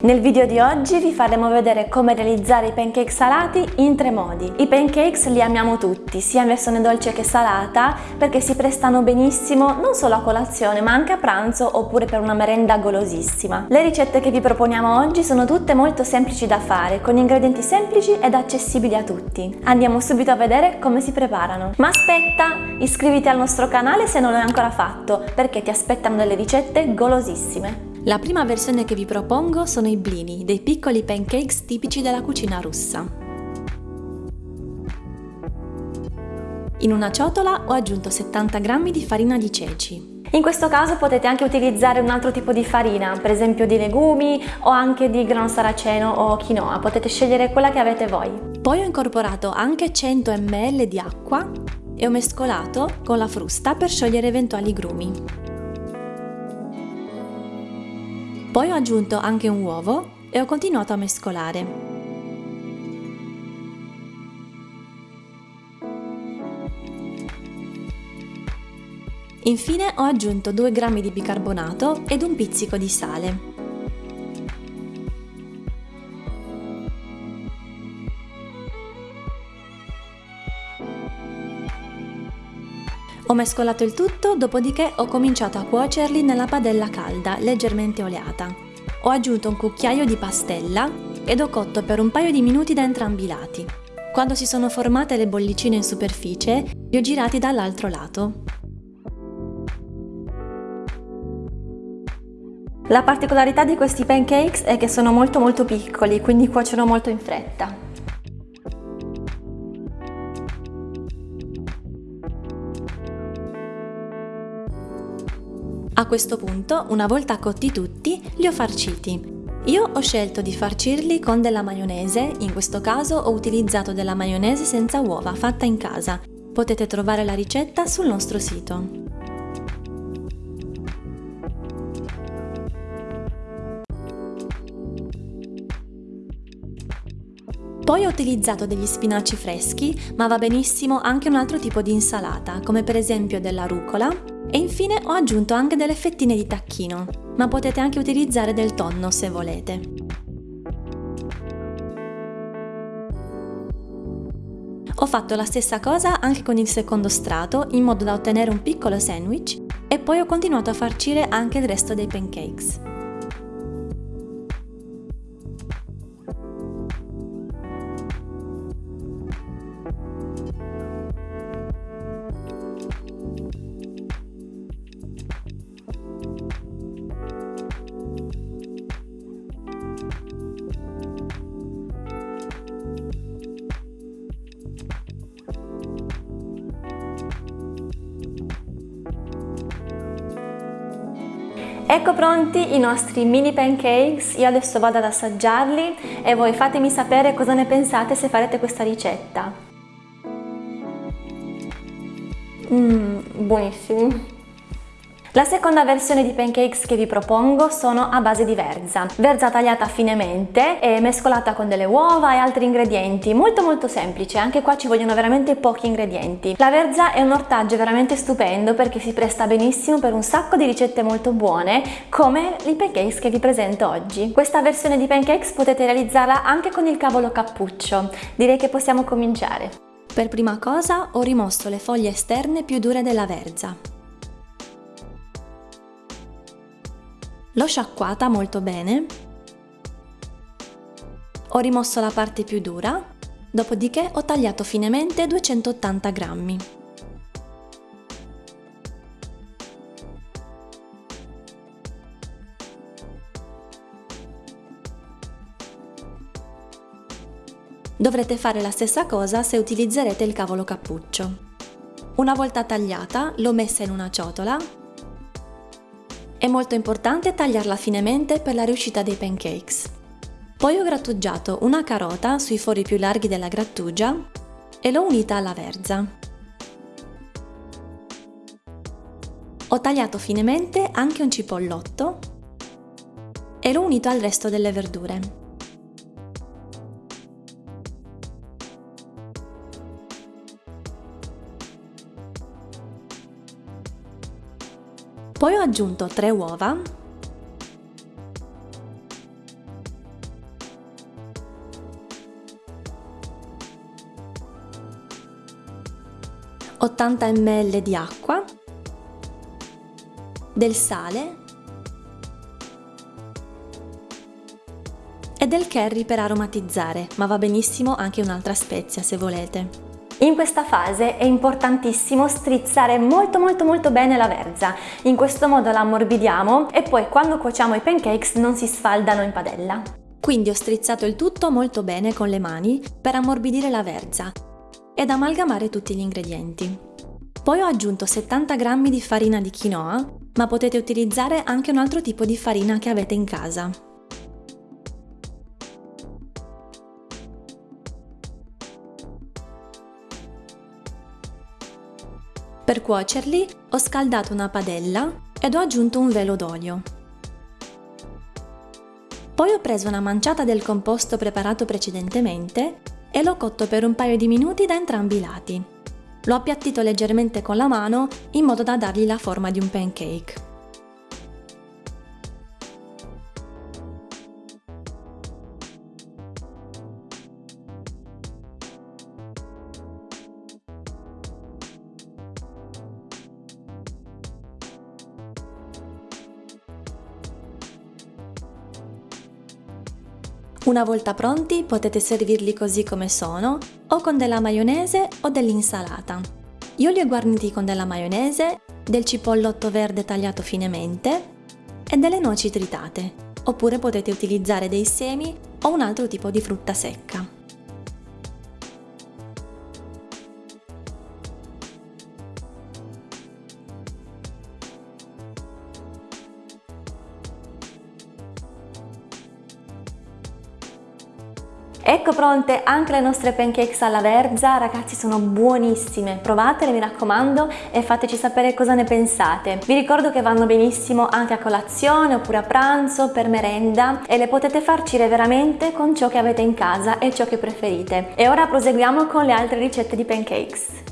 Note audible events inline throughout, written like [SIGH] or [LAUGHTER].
Nel video di oggi vi faremo vedere come realizzare i pancake salati in tre modi. I pancakes li amiamo tutti, sia in versione dolce che salata, perché si prestano benissimo non solo a colazione ma anche a pranzo oppure per una merenda golosissima. Le ricette che vi proponiamo oggi sono tutte molto semplici da fare, con ingredienti semplici ed accessibili a tutti. Andiamo subito a vedere come si preparano. Ma aspetta, iscriviti al nostro canale se non l'hai ancora fatto, perché ti aspettano delle ricette golosissime. La prima versione che vi propongo sono i blini, dei piccoli pancakes tipici della cucina russa. In una ciotola ho aggiunto 70 g di farina di ceci. In questo caso potete anche utilizzare un altro tipo di farina, per esempio di legumi o anche di grano saraceno o quinoa, potete scegliere quella che avete voi. Poi ho incorporato anche 100 ml di acqua e ho mescolato con la frusta per sciogliere eventuali grumi. Poi ho aggiunto anche un uovo e ho continuato a mescolare. Infine ho aggiunto 2 g di bicarbonato ed un pizzico di sale. Ho mescolato il tutto, dopodiché ho cominciato a cuocerli nella padella calda, leggermente oleata. Ho aggiunto un cucchiaio di pastella ed ho cotto per un paio di minuti da entrambi i lati. Quando si sono formate le bollicine in superficie, li ho girati dall'altro lato. La particolarità di questi pancakes è che sono molto molto piccoli, quindi cuociono molto in fretta. Questo punto, una volta cotti tutti, li ho farciti. Io ho scelto di farcirli con della maionese, in questo caso ho utilizzato della maionese senza uova fatta in casa. Potete trovare la ricetta sul nostro sito. Poi ho utilizzato degli spinaci freschi, ma va benissimo anche un altro tipo di insalata, come per esempio della rucola, e infine ho aggiunto anche delle fettine di tacchino, ma potete anche utilizzare del tonno se volete. Ho fatto la stessa cosa anche con il secondo strato in modo da ottenere un piccolo sandwich e poi ho continuato a farcire anche il resto dei pancakes. Ecco pronti i nostri mini pancakes, io adesso vado ad assaggiarli e voi fatemi sapere cosa ne pensate se farete questa ricetta. Mmm, buonissimi! La seconda versione di pancakes che vi propongo sono a base di verza. Verza tagliata finemente e mescolata con delle uova e altri ingredienti, molto molto semplice, anche qua ci vogliono veramente pochi ingredienti. La verza è un ortaggio veramente stupendo perché si presta benissimo per un sacco di ricette molto buone come i pancakes che vi presento oggi. Questa versione di pancakes potete realizzarla anche con il cavolo cappuccio, direi che possiamo cominciare. Per prima cosa ho rimosso le foglie esterne più dure della verza. L'ho sciacquata molto bene, ho rimosso la parte più dura, dopodiché ho tagliato finemente 280 grammi. Dovrete fare la stessa cosa se utilizzerete il cavolo cappuccio. Una volta tagliata, l'ho messa in una ciotola è molto importante tagliarla finemente per la riuscita dei pancakes. Poi ho grattugiato una carota sui fori più larghi della grattugia e l'ho unita alla verza. Ho tagliato finemente anche un cipollotto e l'ho unito al resto delle verdure. Poi ho aggiunto 3 uova. Ottanta ml di acqua, del sale. E del curry per aromatizzare, ma va benissimo anche un'altra spezia se volete. In questa fase è importantissimo strizzare molto molto molto bene la verza, in questo modo la ammorbidiamo e poi quando cuociamo i pancakes non si sfaldano in padella. Quindi ho strizzato il tutto molto bene con le mani per ammorbidire la verza ed amalgamare tutti gli ingredienti. Poi ho aggiunto 70 g di farina di quinoa, ma potete utilizzare anche un altro tipo di farina che avete in casa. Per cuocerli ho scaldato una padella ed ho aggiunto un velo d'olio. Poi ho preso una manciata del composto preparato precedentemente e l'ho cotto per un paio di minuti da entrambi i lati. L'ho appiattito leggermente con la mano in modo da dargli la forma di un pancake. Una volta pronti potete servirli così come sono o con della maionese o dell'insalata. Io li ho guarniti con della maionese, del cipollotto verde tagliato finemente e delle noci tritate, oppure potete utilizzare dei semi o un altro tipo di frutta secca. Ecco pronte anche le nostre pancakes alla verza, ragazzi sono buonissime, provatele mi raccomando e fateci sapere cosa ne pensate. Vi ricordo che vanno benissimo anche a colazione oppure a pranzo, per merenda e le potete farcire veramente con ciò che avete in casa e ciò che preferite. E ora proseguiamo con le altre ricette di pancakes.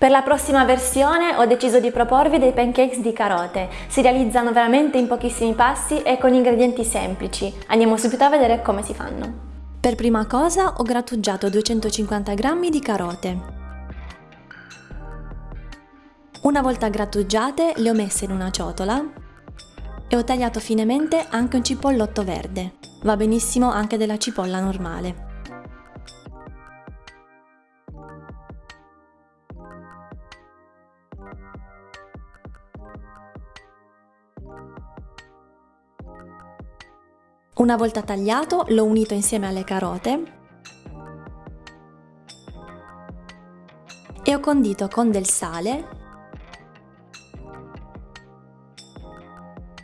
Per la prossima versione ho deciso di proporvi dei pancakes di carote. Si realizzano veramente in pochissimi passi e con ingredienti semplici. Andiamo subito a vedere come si fanno. Per prima cosa ho grattugiato 250 g di carote. Una volta grattugiate le ho messe in una ciotola e ho tagliato finemente anche un cipollotto verde. Va benissimo anche della cipolla normale. Una volta tagliato l'ho unito insieme alle carote e ho condito con del sale,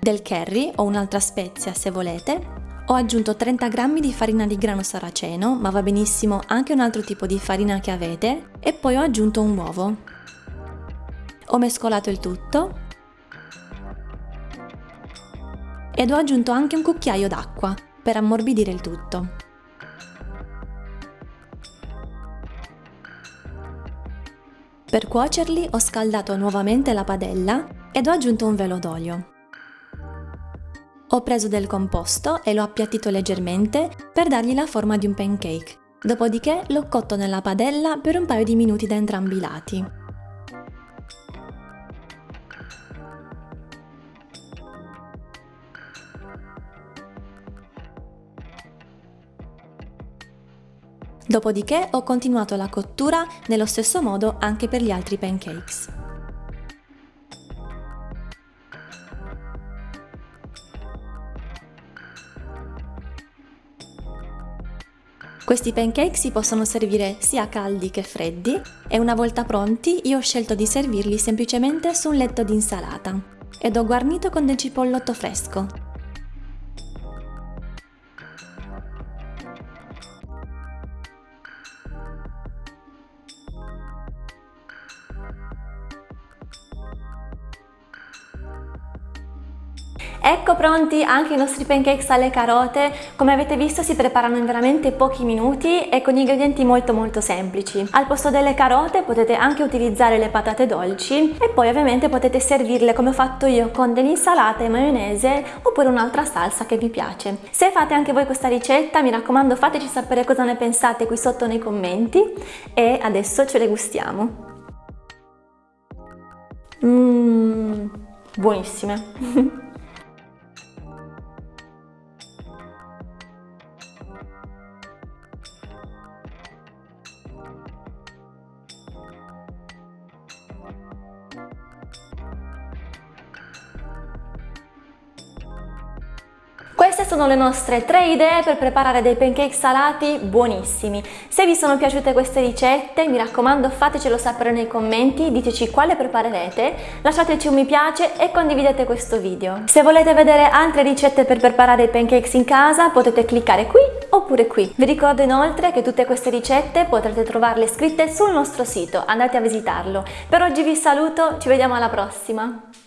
del curry o un'altra spezia se volete. Ho aggiunto 30 g di farina di grano saraceno, ma va benissimo anche un altro tipo di farina che avete, e poi ho aggiunto un uovo. Ho mescolato il tutto ed ho aggiunto anche un cucchiaio d'acqua per ammorbidire il tutto. Per cuocerli ho scaldato nuovamente la padella ed ho aggiunto un velo d'olio. Ho preso del composto e l'ho appiattito leggermente per dargli la forma di un pancake. Dopodiché l'ho cotto nella padella per un paio di minuti da entrambi i lati. Dopodiché ho continuato la cottura nello stesso modo anche per gli altri pancakes. Questi pancake si possono servire sia caldi che freddi e una volta pronti io ho scelto di servirli semplicemente su un letto di insalata ed ho guarnito con del cipollotto fresco, Ecco pronti anche i nostri pancakes alle carote, come avete visto si preparano in veramente pochi minuti e con ingredienti molto molto semplici. Al posto delle carote potete anche utilizzare le patate dolci e poi ovviamente potete servirle come ho fatto io con dell'insalata e maionese oppure un'altra salsa che vi piace. Se fate anche voi questa ricetta mi raccomando fateci sapere cosa ne pensate qui sotto nei commenti e adesso ce le gustiamo. Mmm, buonissime! [LAUGHS] Queste sono le nostre tre idee per preparare dei pancake salati buonissimi. Se vi sono piaciute queste ricette, mi raccomando fatecelo sapere nei commenti, diteci quale preparerete, lasciateci un mi piace e condividete questo video. Se volete vedere altre ricette per preparare i pancakes in casa, potete cliccare qui oppure qui. Vi ricordo inoltre che tutte queste ricette potrete trovarle scritte sul nostro sito, andate a visitarlo. Per oggi vi saluto, ci vediamo alla prossima!